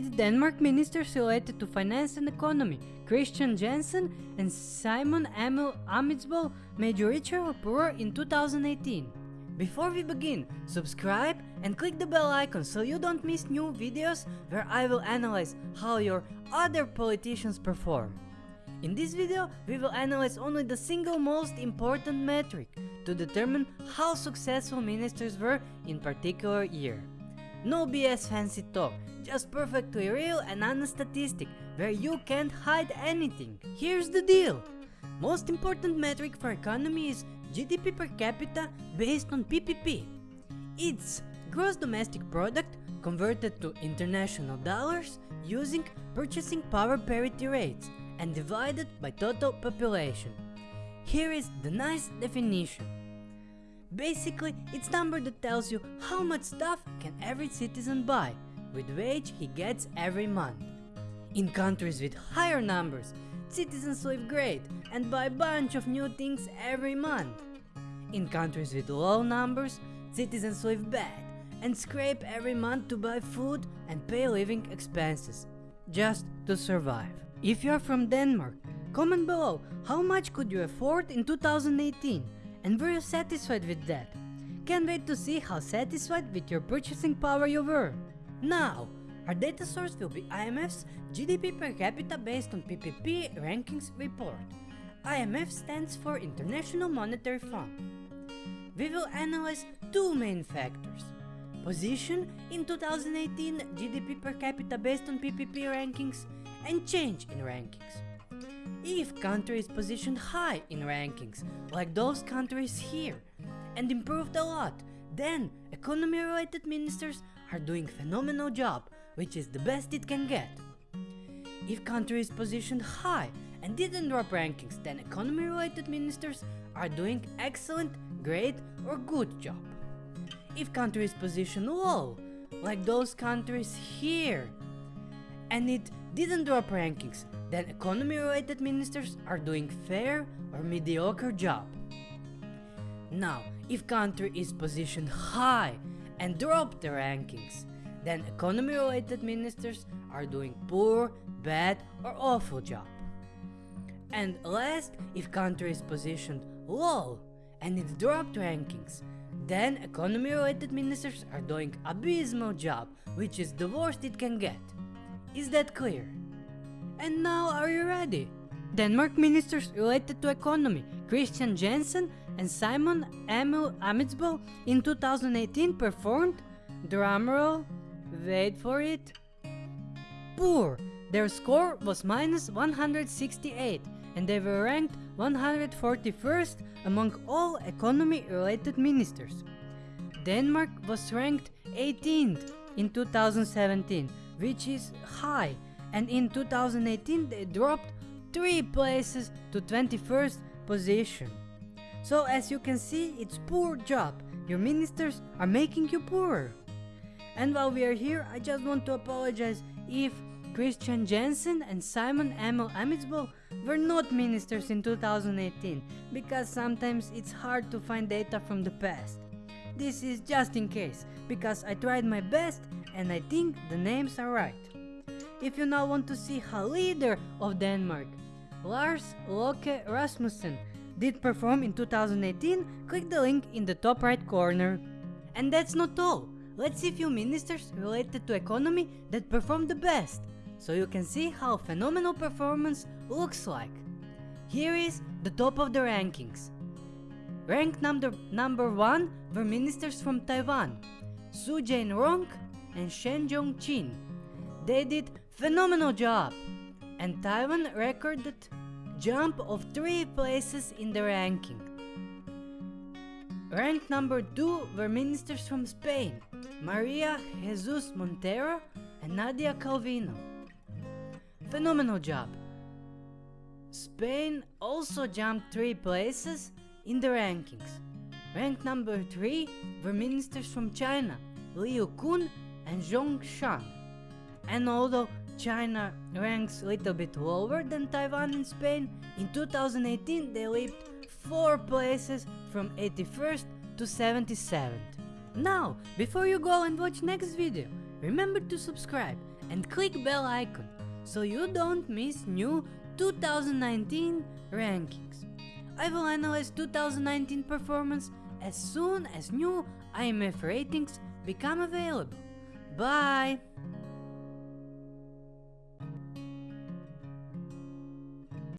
did Denmark ministers related to finance and economy, Kristian Jensen and Simon Emil Ammitzbøll, made you richer or poorer in 2018? Before we begin, subscribe and click the bell icon so you don't miss new videos where I will analyze how your other politicians perform. In this video, we will analyze only the single most important metric to determine how successful ministers were in particular year. No BS fancy talk, just perfectly real and honest statistic where you can't hide anything. Here's the deal. Most important metric for economy is GDP per capita based on PPP. It's gross domestic product converted to international dollars using purchasing power parity rates and divided by total population. Here is the nice definition. Basically, it's number that tells you how much stuff can every citizen buy with wage he gets every month. In countries with higher numbers, citizens live great and buy a bunch of new things every month. In countries with low numbers, citizens live bad and scrape every month to buy food and pay living expenses, just to survive. If you are from Denmark, comment below how much could you afford in 2018 and were you satisfied with that? Can't wait to see how satisfied with your purchasing power you were. Now, our data source will be IMF's GDP per capita based on PPP rankings report. IMF stands for International Monetary Fund. We will analyze two main factors. Position in 2018 GDP per capita based on PPP rankings and change in rankings. If country is positioned high in rankings, like those countries here, and improved a lot, then economy related ministers are doing phenomenal job, which is the best it can get. If country is positioned high and didn't drop rankings, then economy related ministers are doing excellent, great or good job. If country is positioned low, like those countries here, and it didn't drop rankings, then economy related ministers are doing fair or mediocre job. Now, if country is positioned high and drop the rankings, then economy related ministers are doing poor, bad or awful job. And last, if country is positioned low and it dropped rankings, then economy related ministers are doing abysmal job, which is the worst it can get. Is that clear? And now are you ready? Denmark ministers related to economy, Kristian Jensen and Simon Emil Ammitzbøll in 2018 performed, drumroll, wait for it, poor. Their score was minus 168 and they were ranked 141st among all economy related ministers. Denmark was ranked 18th in 2017, which is high and in 2018 they dropped 3 places to 21st position. So as you can see, it's poor job. Your ministers are making you poorer. And while we are here, I just want to apologize if Kristian Jensen and Simon Emil Ammitzbøll were not ministers in 2018, because sometimes it's hard to find data from the past. This is just in case, because I tried my best and I think the names are right. If you now want to see how leader of Denmark, Lars Løkke Rasmussen, did perform in 2018, click the link in the top right corner. And that's not all. Let's see few ministers related to economy that performed the best, so you can see how phenomenal performance looks like. Here is the top of the rankings. Ranked number, number 1 were ministers from Taiwan, Su Jain-rong and Shen Jong-chin. They did phenomenal job, and Taiwan recorded jump of 3 places in the ranking. Ranked number 2 were ministers from Spain, Maria Jesus Montero and Nadia Calvino. Phenomenal job. Spain also jumped 3 places in the rankings. Ranked number 3 were ministers from China, Liu Kun and Zhong Shan. And although China ranks a little bit lower than Taiwan and Spain, in 2018 they leaped 4 places from 81st to 77th. Now, before you go and watch next video, remember to subscribe and click bell icon so you don't miss new 2019 rankings. I will analyze 2019 performance as soon as new IMF ratings become available. Bye.